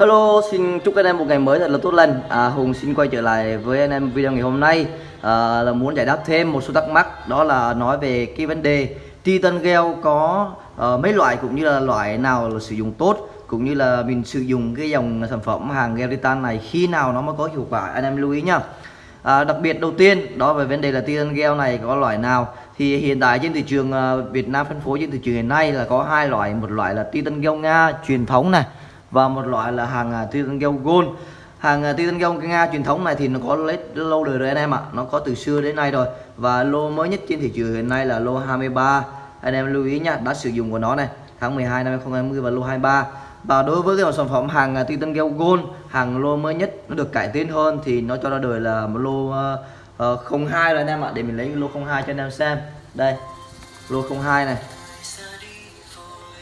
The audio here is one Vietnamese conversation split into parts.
Hello, xin chúc các em một ngày mới thật là tốt lành. À, Hùng xin quay trở lại với anh em video ngày hôm nay à, là muốn giải đáp thêm một số thắc mắc đó là nói về cái vấn đề Titan gel có uh, mấy loại cũng như là loại nào là sử dụng tốt cũng như là mình sử dụng cái dòng sản phẩm hàng gel Titan này khi nào nó mới có hiệu quả anh em lưu ý nhá. À, đặc biệt đầu tiên đó về vấn đề là Titan gel này có loại nào thì hiện tại trên thị trường uh, Việt Nam phân phối trên thị trường hiện nay là có hai loại một loại là Titan gel Nga truyền thống này và một loại là hàng à, Titan gel Gold. Hàng à, Titan gel Nga truyền thống này thì nó có lâu đời rồi anh em ạ. Nó có từ xưa đến nay rồi. Và lô mới nhất trên thị trường hiện nay là lô 23 anh em lưu ý nha đã sử dụng của nó này tháng 12 năm 2020 và lô 23 và đối với cái dòng sản phẩm hàng à, Titan gel Gold hàng lô mới nhất nó được cải tiến hơn thì nó cho ra đời là một lô uh, uh, 02 rồi anh em ạ. Để mình lấy lô 02 cho anh em xem. Đây lô 02 này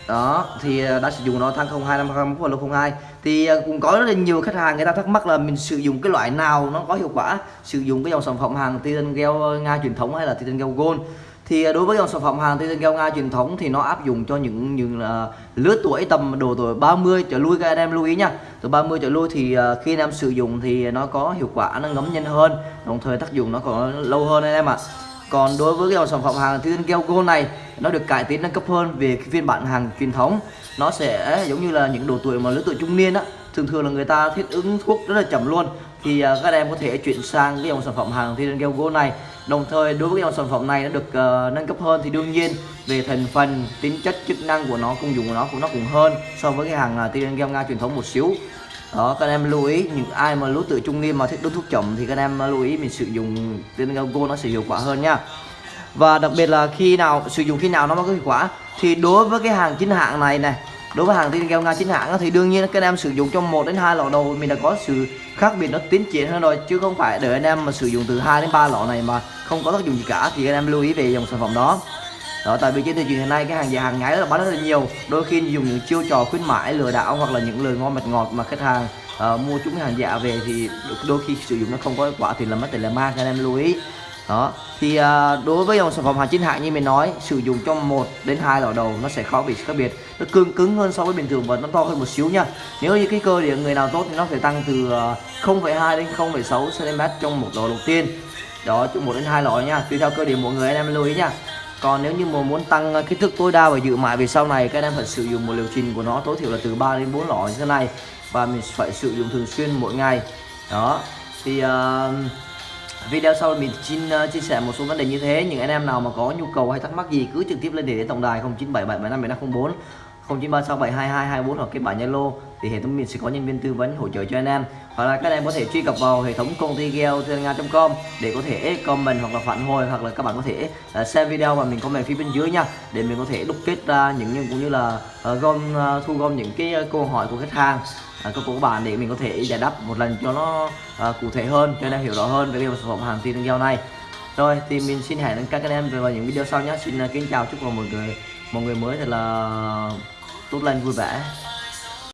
đó, thì ờ, đã sử dụng nó tháng 02 năm 2021 và lô 02 thì ờ, cũng có rất là nhiều khách hàng người ta thắc mắc là mình sử dụng cái loại nào nó có hiệu quả? Sử dụng cái dòng sản phẩm hàng Titan gel ờ, Nga truyền thống hay là Titan gel Gold? Thì đối với dòng sản phẩm hàng Titan gel Nga truyền thống thì nó áp dụng cho những những là lứa tuổi tầm độ tuổi 30 trở lui các anh em lưu ý nha. Từ 30 trở lui thì khi anh em sử dụng thì nó có hiệu quả, nó ngấm nhanh hơn. Đồng thời tác dụng nó còn lâu hơn anh em ạ. à còn đối với cái dòng sản phẩm hàng Titan Gel Gold này nó được cải tiến nâng cấp hơn về cái phiên bản hàng truyền thống. Nó sẽ giống như là những độ tuổi mà lứa tuổi trung niên á thường thường là người ta thích ứng thuốc rất là chậm luôn. Thì uh, các em có thể chuyển sang cái dòng sản phẩm hàng Titan Gel Gold này. Đồng thời đối với cái dòng sản phẩm này nó được uh, nâng cấp hơn thì đương nhiên về thành phần tính chất chức năng của nó công dụng của nó cũng nó cũng hơn so với cái hàng uh, Titan Gel Nga truyền thống một xíu đó, các em lưu ý, những ai mà lứa tuổi trung niên mà thích đốt thuốc chậm thì các em lưu ý mình sử dụng tên go nó sẽ hiệu quả hơn nha. Và đặc biệt là khi nào, sử dụng khi nào nó mới có hiệu quả thì đối với cái hàng chính hãng này này đối với hàng tiên keo nga chính hãng thì đương nhiên các em sử dụng trong một đến hai lọ đầu mình đã có sự khác biệt nó tiến triển hơn rồi, chứ không phải để anh em mà sử dụng từ 2 đến 3 lọ này mà không có tác dụng gì cả, thì anh em lưu ý về dòng sản phẩm đó đó tại vì trên thị trường hiện nay cái hàng giả hàng nhái là bán rất là nhiều. Đôi khi dùng những chiêu trò khuyến mãi lừa đảo hoặc là những lời ngon mật ngọt mà khách hàng uh, mua chúng hàng giả về thì đôi khi sử dụng nó không có hiệu quả thì là mất tiền là mang anh em lưu ý. Đó thì uh, đối với dòng sản phẩm hàng chính hãng như mình nói sử dụng trong một đến hai lò đầu nó sẽ khó bị khác biệt. Nó cương cứng hơn so với bình thường và nó to hơn một xíu nha. Nếu như cái cơ địa người nào tốt thì nó sẽ tăng từ ờ, uh, 0,2 đến 0,6 cm trong một lò đầu tiên. Đó chung một đến hai lò nha. Tùy theo cơ địa mỗi người anh em lưu ý nha còn nếu như mà muốn tăng ờ, kích thước tối đa và dự mãi về sau này các em phải sử dụng một liệu trình của nó tối thiểu là từ 3 đến 4 lọ như thế này. Và mình phải sử dụng thường xuyên mỗi ngày. Đó. Thì uh, video sau mình xin uh, chia sẻ một số vấn đề như thế. Những anh em nào mà có nhu cầu hay thắc mắc gì cứ trực tiếp lên để tổng đài 0977757504 0936722224 hoặc cái bản Zalo thì hệ thống mình sẽ có nhân viên tư vấn hỗ trợ cho anh em. Hoặc là các em có thể truy cập vào hệ thống công ty com để có thể comment hoặc là phản hồi hoặc là các bạn có thể uh, xem video và mình comment phía bên dưới nha để mình có thể đúc kết ra những cũng như là uh, gom uh, thu gom những cái câu hỏi của khách hàng của các bạn để mình có thể giải đáp một lần cho nó cụ thể hơn cho anh em hiểu rõ hơn về cái sản phẩm hàng tin gel này. Rồi thì mình xin hẹn các anh em vào những video sau nhé. Xin kính chào chúc mọi người mọi người mới thật là tốt lành vui vẻ.